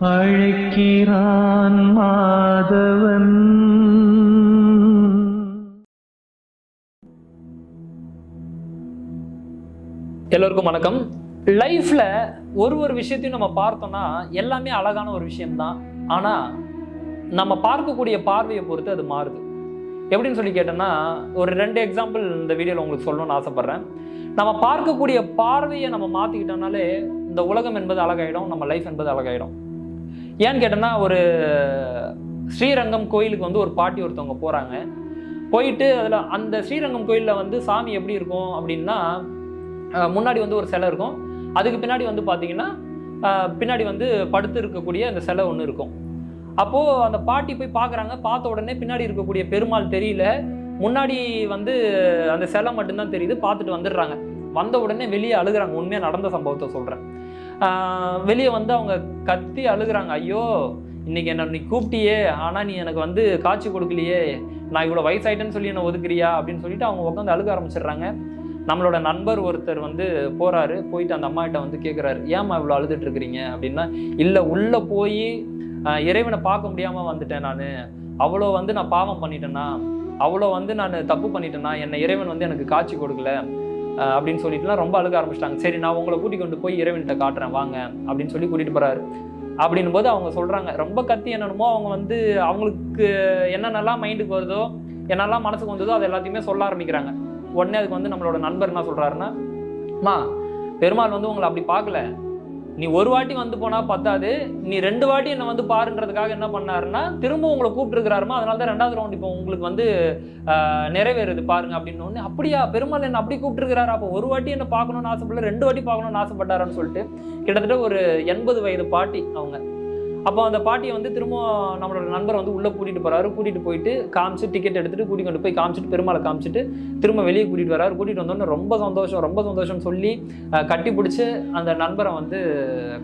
அழைக்கிறான் மாதவன். எல்லோருக்கும் வணக்கம். லைஃப்ல ஒரு ஒரு விஷயத்தையும் நம்ம பார்த்தோம்னா எல்லாமே அழகான ஒரு விஷயம்தான். ஆனா நம்ம பார்க்கக்கூடிய பார்வையை பொறுத்து அது மாறுது. எப்படின்னு சொல்லி கேட்டோம்னா ஒரு ரெண்டு எக்ஸாம்பிள் இந்த வீடியோவில் உங்களுக்கு சொல்லணும்னு ஆசைப்பட்றேன். நம்ம பார்க்கக்கூடிய பார்வையை நம்ம மாற்றிக்கிட்டோம்னாலே இந்த உலகம் என்பது அழகாயிடும் நம்ம லைஃப் என்பது அழகாயிடும். ஏன்னு கேட்டோம்னா ஒரு ஸ்ரீரங்கம் கோயிலுக்கு வந்து ஒரு பாட்டி ஒருத்தவங்க போகிறாங்க போயிட்டு அதில் அந்த ஸ்ரீரங்கம் கோயிலில் வந்து சாமி எப்படி இருக்கும் அப்படின்னா முன்னாடி வந்து ஒரு சிலை இருக்கும். அதுக்கு பின்னாடி வந்து பார்த்தீங்கன்னா பின்னாடி வந்து படுத்து இருக்கக்கூடிய அந்த சிலை ஒன்று இருக்கும். அப்போது அந்த பாட்டி போய் பார்க்குறாங்க பார்த்த உடனே பின்னாடி இருக்கக்கூடிய பெருமாள் தெரியல. முன்னாடி வந்து அந்த சிலை மட்டும்தான் தெரியுது. பார்த்துட்டு வந்துடுறாங்க. வந்த உடனே வெளியே அழுகுறாங்க. உண்மையாக நடந்த சம்பவத்தை சொல்கிறேன் வெளியே வந்து அவங்க கத்தி அழுகுறாங்க. ஐயோ இன்னைக்கு என்ன நீ கூப்பிட்டியே? ஆனால் நீ எனக்கு வந்து காட்சி கொடுக்கலையே. நான் இவ்வளோ வயசாயிட்டேன்னு சொல்லி என்ன ஒதுக்குறியா? அப்படின்னு சொல்லிட்டு அவங்க உட்காந்து அழுக ஆரம்பிச்சிடுறாங்க. நம்மளோட நண்பர் ஒருத்தர் வந்து போகிறாரு போயிட்டு அந்த அம்மாகிட்ட வந்து கேட்குறாரு ஏம்மா இவ்வளோ அழுதுட்டு இருக்கிறீங்க? அப்படின்னா இல்லை உள்ளே போய் இறைவனை பார்க்க முடியாமல் வந்துட்டேன் நான். அவ்வளோ வந்து நான் பாவம் பண்ணிட்டேன்னா அவ்வளோ வந்து நான் தப்பு பண்ணிட்டேன்னா என்னை இறைவன் வந்து எனக்கு காட்சி கொடுக்கல. அப்படின்னு சொல்லிட்டுலாம் ரொம்ப அழுக ஆரம்பிச்சிட்டாங்க. சரி நான் உங்களை கூட்டிக்கொண்டு போய் இறைவன்கிட்ட காட்டுறேன் வாங்க அப்படின்னு சொல்லி கூட்டிட்டு போறாரு. அப்படின்னும் போது அவங்க சொல்றாங்க ரொம்ப கத்தி என்னென்னமோ அவங்க வந்து அவங்களுக்கு என்னென்னலாம் மைண்டுக்கு வருதோ என்னெல்லாம் மனசுக்கு வந்ததோ அது எல்லாத்தையுமே சொல்ல ஆரம்பிக்கிறாங்க. உடனே அதுக்கு வந்து நம்மளோட நண்பர் என்ன சொல்றாருன்னா அம்மா பெருமாள் வந்து உங்களை அப்படி பார்க்கல. நீ ஒரு வாட்டி வந்து போனா பத்தாது. நீ ரெண்டு வாட்டி என்ன வந்து பாருன்றதுக்காக என்ன பண்ணாருன்னா திரும்ப உங்களை கூப்பிட்டுருக்கிறாருமா? அதனால தான் ரெண்டாவது ரவுண்ட் இப்போ உங்களுக்கு வந்து நிறைவேறுது பாருங்க அப்படின்னு ஒன்று அப்படியா? பெருமாள் என்ன அப்படி கூப்பிட்டுருக்கிறாரு? அப்போ ஒரு வாட்டி என்ன பார்க்கணும்னு ஆசைப்படல ரெண்டு வாட்டி பார்க்கணும்னு ஆசைப்பட்டாருன்னு சொல்லிட்டு கிட்டத்தட்ட ஒரு எண்பது வயது பாட்டி அவங்க. அப்போ அந்த பாட்டியை வந்து திரும்ப நம்மளோட நண்பர் வந்து உள்ளே கூட்டிகிட்டு போகிறாரு கூட்டிகிட்டு போயிட்டு காமிச்சு டிக்கெட் எடுத்துகிட்டு கூட்டிட்டு கொண்டு போய் காமிச்சிட்டு பெருமாளை காமிச்சிட்டு திரும்ப வெளியே கூட்டிகிட்டு வராரு. கூட்டிகிட்டு வந்தோடனே ரொம்ப சந்தோஷம் ரொம்ப சந்தோஷம் சொல்லி கட்டி பிடிச்சி அந்த நண்பரை வந்து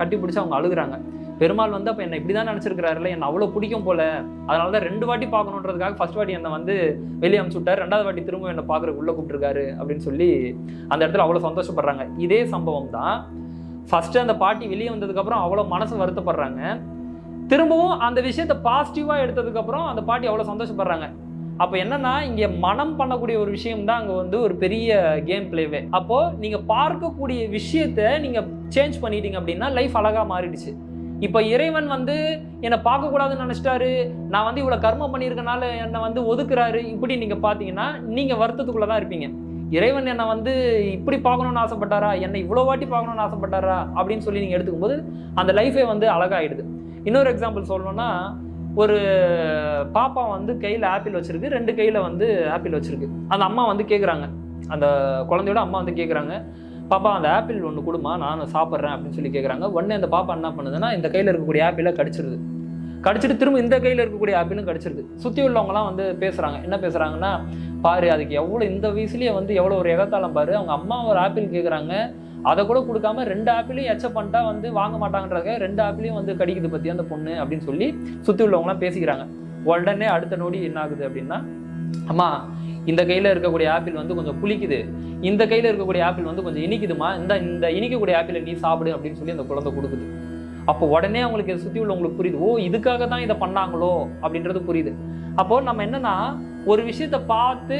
கட்டி பிடிச்சி அவங்க அழுகுறாங்க. பெருமாள் வந்து அப்போ என்னை இப்படி தான் நினச்சிருக்கிறாருல என்னை அவ்வளோ பிடிக்கும் போல. அதனால தான் ரெண்டு வாட்டி பார்க்கணுன்றதுக்காக ஃபர்ஸ்ட் வாட்டி என்னை வந்து வெளியே அமுச்சு விட்டார். ரெண்டாவது வாட்டி திரும்ப என்னை பார்க்குறக்கு உள்ளே கூப்பிட்டுருக்காரு அப்படின்னு சொல்லி அந்த இடத்துல அவ்வளோ சந்தோஷப்படுறாங்க. இதே சம்பவம் தான் ஃபஸ்ட்டு அந்த பாட்டி வெளியே வந்ததுக்கப்புறம் அவ்வளோ மனசு வருத்தப்படுறாங்க. திரும்பவும் அந்த விஷயத்தை பாசிட்டிவாக எடுத்ததுக்கப்புறம் அந்த பாட்டி அவ்வளோ சந்தோஷப்படுறாங்க. அப்போ என்னன்னா இங்கே மனம் பண்ணக்கூடிய ஒரு விஷயம் தான் அங்கே வந்து ஒரு பெரிய கேம் பிளேவே அப்போது நீங்கள் பார்க்கக்கூடிய விஷயத்தை நீங்கள் சேஞ்ச் பண்ணிட்டீங்க அப்படின்னா லைஃப் அழகாக மாறிடுச்சு. இப்போ இறைவன் வந்து என்னை பார்க்கக்கூடாதுன்னு நினச்சிட்டாரு. நான் வந்து இவ்வளோ கர்மம் பண்ணியிருக்கனால என்னை வந்து ஒதுக்குறாரு. இப்படி நீங்கள் பார்த்தீங்கன்னா நீங்கள் வருத்தத்துக்குள்ளே தான் இருப்பீங்க. இறைவன் என்னை வந்து இப்படி பார்க்கணும்னு ஆசைப்பட்டாரா? என்னை இவ்வளோ வாட்டி பார்க்கணும்னு ஆசைப்பட்டாரா? அப்படின்னு சொல்லி நீங்கள் எடுத்துக்கும்போது அந்த லைஃபே வந்து அழகாயிடுது. இன்னொரு எக்ஸாம்பிள் சொல்லணும்னா ஒரு பாப்பா வந்து கையில் ஆப்பிள் வச்சுருக்கு ரெண்டு கையில் வந்து ஆப்பிள் வச்சுருக்கு. அந்த அம்மா வந்து கேட்குறாங்க அந்த குழந்தையோட அம்மா வந்து கேட்குறாங்க பாப்பா அந்த ஆப்பிள் ஒன்று கொடுமா நான் சாப்பிட்றேன் அப்படின்னு சொல்லி கேட்குறாங்க உடனே அந்த பாப்பா என்ன பண்ணுதுன்னா இந்த கையில் இருக்கக்கூடிய ஆப்பிளை கடிச்சிருது. கடிச்சிட்டு திரும்ப இந்த கையில் இருக்கக்கூடிய ஆப்பிளும் கடிச்சிருது. சுற்றி உள்ளவங்கலாம் வந்து பேசுகிறாங்க என்ன பேசுகிறாங்கன்னா பாரு அதுக்கு எவ்வளோ இந்த வயசுலேயே வந்து எவ்வளோ ஒரு எகத்தாளம் பாரு. அவங்க அம்மா ஒரு ஆப்பிள் கேட்குறாங்க அதை கூட கொடுக்காம ரெண்டு ஆப்பிளையும் எச்ச பண்ணிட்டா வந்து வாங்க மாட்டாங்கன்றதுக்காக ரெண்டு ஆப்பிளையும் வந்து கடிக்குது பற்றி அந்த பொண்ணு அப்படின்னு சொல்லி சுற்றி உள்ளவங்களாம் பேசிக்கிறாங்க. உடனே அடுத்த நொடி என்ன ஆகுது அப்படின்னா அம்மா இந்த கையில் இருக்கக்கூடிய ஆப்பிள் வந்து கொஞ்சம் புளிக்குது. இந்த கையில் இருக்கக்கூடிய ஆப்பிள் வந்து கொஞ்சம் இனிக்குதுமா? இந்த இந்த இனிக்கக்கூடிய ஆப்பிளை நீ சாப்பிடு அப்படின்னு சொல்லி அந்த குழந்தை கொடுக்குது. அப்போ உடனே அவங்களுக்கு சுற்றி உள்ளவங்களுக்கு புரியுது. ஓ இதுக்காக தான் இதை பண்ணாங்களோ அப்படின்றது புரியுது. அப்போ நம்ம என்னன்னா ஒரு விஷயத்தை பார்த்து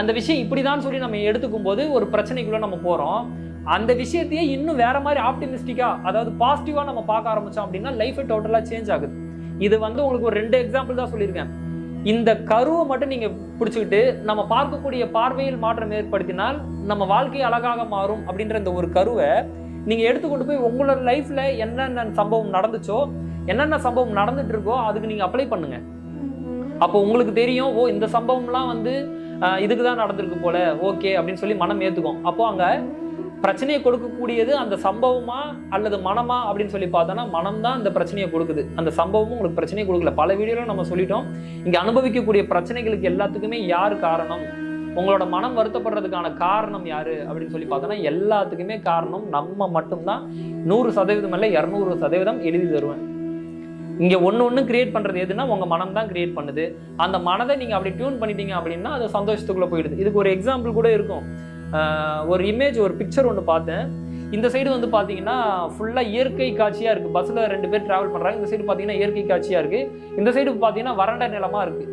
அந்த விஷயம் இப்படிதான் சொல்லி நம்ம எடுத்துக்கும் போது ஒரு பிரச்சனைக்குள்ள நம்ம போறோம். அந்த விஷயத்தையே இன்னும் வேற மாதிரி ஆப்டிமிஸ்டிக்கா அதாவது பாசிட்டிவா நம்ம பார்க்க ஆரம்பிச்சோம் அப்படின்னா லைஃப் டோட்டலா சேஞ்ச் ஆகுது. இது வந்து உங்களுக்கு ஒரு ரெண்டு எக்ஸாம்பிள் தான் சொல்லியிருக்கேன். இந்த கருவை மட்டும் நீங்க பிடிச்சிக்கிட்டு நம்ம பார்க்கக்கூடிய பார்வையில் மாற்றம் ஏற்படுத்தினால் நம்ம வாழ்க்கை அழகாக மாறும் அப்படின்ற இந்த ஒரு கருவை நீங்க எடுத்துக்கொண்டு போய் உங்களோட லைஃப்ல என்னென்ன சம்பவம் நடந்துச்சோ என்னென்ன சம்பவம் நடந்துட்டு இருக்கோ அதுக்கு நீங்க அப்ளை பண்ணுங்க. அப்போ உங்களுக்கு தெரியும் ஓ இந்த சம்பவம்லாம் வந்து இதுக்கு தான் நடந்திருக்கு போல ஓகே அப்படின்னு சொல்லி மனம் ஏத்துக்கும். அப்போ அங்கே பிரச்சனையை கொடுக்கக்கூடியது அந்த சம்பவமா அல்லது மனமா அப்படின்னு சொல்லி பார்த்தோன்னா மனம் தான் இந்த பிரச்சனையை கொடுக்குது. அந்த சம்பவமும் உங்களுக்கு பிரச்சனையை கொடுக்கல. பல வீடியோவில் நம்ம சொல்லிட்டோம். இங்கே அனுபவிக்கக்கூடிய பிரச்சனைகளுக்கு எல்லாத்துக்குமே யார் காரணம்? உங்களோட மனம் வருத்தப்படுறதுக்கான காரணம் யாரு? அப்படின்னு சொல்லி பார்த்தோன்னா எல்லாத்துக்குமே காரணம் நம்ம மட்டும்தான். நூறு சதவீதம் இல்லை இரநூறு சதவீதம் எழுதி தருவேன். இங்கே ஒன்று ஒன்று கிரியேட் பண்ணுறது எதுனா உங்கள் மனம் தான் கிரியேட் பண்ணுது. அந்த மனதை நீங்கள் அப்படி டியூன் பண்ணிட்டீங்க அப்படின்னா அது சந்தோஷத்துக்குள்ளே போயிடுது. இதுக்கு ஒரு எக்ஸாம்பிள் கூட இருக்கும். ஒரு இமேஜ் ஒரு பிக்சர் ஒன்று பார்த்தேன். இந்த சைடு வந்து பார்த்தீங்கன்னா ஃபுல்லாக இயற்கை காட்சியாக இருக்குது பஸ்ஸில் ரெண்டு பேர் ட்ராவல் பண்ணுறாங்க இந்த சைடு பார்த்தீங்கன்னா இயற்கை காட்சியாக இருக்குது இந்த சைடு பார்த்தீங்கன்னா வறண்ட நிலமாக இருக்குது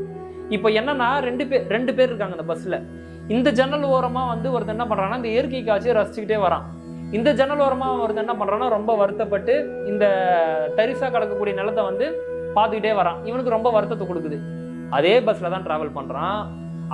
இப்போ என்னன்னா ரெண்டு பேர் ரெண்டு பேர் இருக்காங்க அந்த பஸ்ஸில் இந்த ஜன்னல் ஓரமாக வந்து ஒருத்தர் என்ன பண்ணுறாங்கன்னா இந்த இயற்கை காட்சியை ரசிச்சுக்கிட்டே வரான். இந்த ஜன்னல் ஓரமாக ஒருத்தர் என்ன பண்ணுறான்னா ரொம்ப வருத்தப்பட்டு இந்த தரிசாக கிடக்கக்கூடிய நிலத்தை வந்து பார்த்துக்கிட்டே வரான். இவனுக்கு ரொம்ப வருத்தத்தை கொடுக்குது. அதே பஸ்ஸில் தான் ட்ராவல் பண்ணுறான்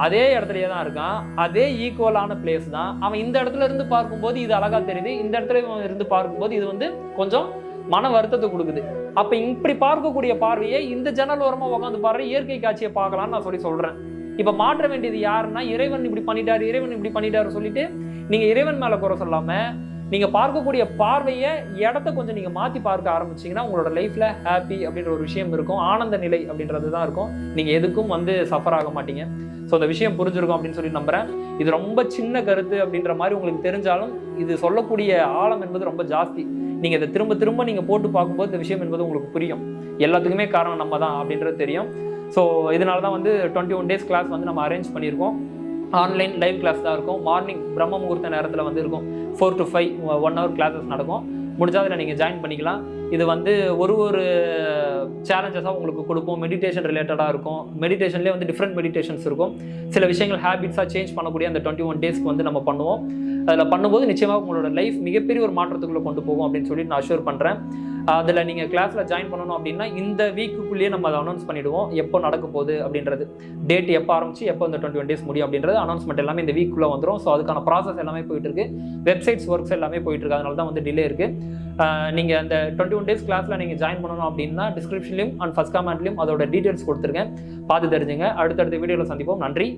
அதே இடத்துலயே தான் இருக்கான். அதே ஈக்குவலான பிளேஸ் தான். அவன் இந்த இடத்துல இருந்து பார்க்கும்போது இது அழகா தெரியுது. இந்த இடத்துல இருந்து பார்க்கும்போது இது வந்து கொஞ்சம் மன வருத்தத்தை கொடுக்குது. அப்ப இப்படி பார்க்கக்கூடிய பார்வையை இந்த ஜன்னல் ஓரமா உட்காந்து பாரு இயற்கை காட்சியை பார்க்கலாம்னு நான் சொல்லி சொல்றேன். இப்ப மாற்ற வேண்டியது யாருன்னா இறைவன் இப்படி பண்ணிட்டாரு இறைவன் இப்படி பண்ணிட்டாரு சொல்லிட்டு நீங்க இறைவன் மேல குறை சொல்லாம நீங்கள் பார்க்கக்கூடிய பார்வையை இடத்த கொஞ்சம் நீங்கள் மாற்றி பார்க்க ஆரம்பிச்சீங்கன்னா உங்களோட லைஃப்பில் ஹாப்பி அப்படின்ற ஒரு விஷயம் இருக்கும். ஆனந்த நிலை அப்படின்றது தான் இருக்கும். நீங்கள் எதுக்கும் வந்து சஃபர் ஆக மாட்டீங்க. ஸோ அந்த விஷயம் புரிஞ்சிருக்கும் அப்படின்னு சொல்லி நம்புகிறேன் இது ரொம்ப சின்ன கருத்து அப்படின்ற மாதிரி உங்களுக்கு தெரிஞ்சாலும் இது சொல்லக்கூடிய ஆழம் என்பது ரொம்ப ஜாஸ்தி. நீங்கள் இதை திரும்ப திரும்ப நீங்கள் போட்டு பார்க்கும்போது இந்த விஷயம் என்பது உங்களுக்கு புரியும். எல்லாத்துக்குமே காரணம் நம்ம தான் அப்படின்றது தெரியும். ஸோ இதனால தான் வந்து டுவெண்ட்டி ஒன் டேஸ் கிளாஸ் வந்து நம்ம அரேஞ்ச் பண்ணியிருக்கோம். ஆன்லைன் லைவ் கிளாஸ் தான் இருக்கும். மார்னிங் பிரம்ம முகூர்த்த நேரத்தில் வந்து இருக்கும். Four to five one hour classes நடக்கும். முடிஞ்சால் அதில் நீங்கள் ஜாயின் பண்ணிக்கலாம். இது வந்து ஒரு ஒரு சேலஞ்சஸாக உங்களுக்கு கொடுப்போம் மெடிடேஷன் ரிலேட்டடாக இருக்கும். மெடிடேஷன்லேயே வந்து டிஃப்ரெண்ட் மெடிடேஷன்ஸ் இருக்கும். சில விஷயங்கள் ஹேபிட்ஸாக சேஞ்ச் பண்ணக்கூடிய அந்த டுவெண்ட்டி ஒன் டேஸ்க்கு வந்து நம்ம பண்ணுவோம். அதில் பண்ணும்போது நிச்சயமாக உங்களோட லைஃப் மிகப்பெரிய ஒரு மாற்றத்துக்குள்ளே கொண்டு போகும் அப்படின்னு சொல்லி நான் அஷ்யூர் பண்ணுறேன் அதில் நீங்கள் கிளாஸில் ஜாயின் பண்ணணும் அப்படின்னா இந்த வீக்குக்குள்ளேயே நம்ம அதை அனௌன்ஸ் பண்ணிவிடுவோம் எப்போ நடக்க போகுது அப்படின்றது. டேட் எப்போ ஆரம்பிச்சு எப்போ இந்த டுவெண்ட்டி ஒன் டேஸ் முடியும் அப்படின்றது அனௌன்ஸ்மெண்ட் எல்லாமே இந்த வீக்குள்ளே வந்துடும் ஸோ அதுக்கான ப்ராசஸ் எல்லாமே போயிட்டு இருக்கு. வெப்சைட்ஸ் ஒர்க்ஸ் எல்லாமே போயிட்டு இருக்கு. அதனால தான் வந்து டிலே இருக்கு. நீங்கள் அந்த டுவெண்ட்டி ஒன் டேஸ் கிளாஸில் நீங்கள் ஜாயின் பண்ணணும் அப்படின்னா டிஸ்கிரிப்ஷன்லையும் அண்ட் ஃபஸ்ட் கமெண்ட்லையும் அதோட டீடைல்ஸ் கொடுத்துருக்கேன். பார்த்து தெரிஞ்சுங்க. அடுத்தடுத்த வீடியோவில் சந்திப்போம். நன்றி.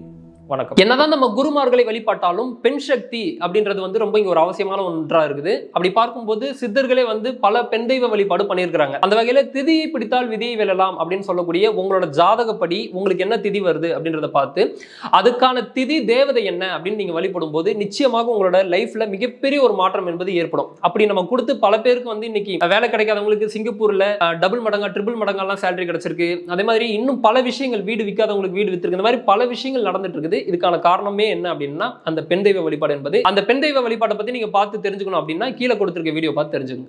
வணக்கம். என்னதான் நம்ம குருமார்களை வழிபாட்டாலும் பெண் சக்தி அப்படின்றது வந்து ரொம்ப இங்க ஒரு அவசியமான ஒன்றா இருக்குது. அப்படி பார்க்கும்போது சித்தர்களே வந்து பல பெண் தெய்வ வழிபாடு பண்ணியிருக்கிறாங்க. அந்த வகையில திதியை பிடித்தால் விதியை வெல்லலாம் அப்படின்னு சொல்லக்கூடிய உங்களோட ஜாதகப்படி உங்களுக்கு என்ன திதி வருது அப்படின்றத பார்த்து அதுக்கான திதி தேவதை என்ன அப்படின்னு நீங்க வழிபடும் போது நிச்சயமாக உங்களோட லைஃப்ல மிகப்பெரிய ஒரு மாற்றம் என்பது ஏற்படும். அப்படி நம்ம கொடுத்து பல பேருக்கு வந்து இன்னைக்கு வேலை கிடைக்காதவங்களுக்கு சிங்கப்பூர்ல டபுள் மடங்கா ட்ரிபிள் மடங்கெல்லாம் சேலரி கிடைச்சிருக்கு. அதே மாதிரி இன்னும் பல விஷயங்கள் வீடு விற்காதவங்களுக்கு வீடு வித்துருக்கு. இந்த மாதிரி பல விஷயங்கள் நடந்துட்டு இருக்குது. இதுக்கான காரணமே என்ன அப்படின்னா அந்த பெண் தெய்வ வழிபாடு என்பது. அந்த பெண் தெய்வ வழிபாட்டை பத்தி நீங்க பார்த்து தெரிஞ்சுக்கணும் அப்படின்னா கீழே கொடுத்திருக்க வீடியோ பார்த்து தெரிஞ்சுக்கணும்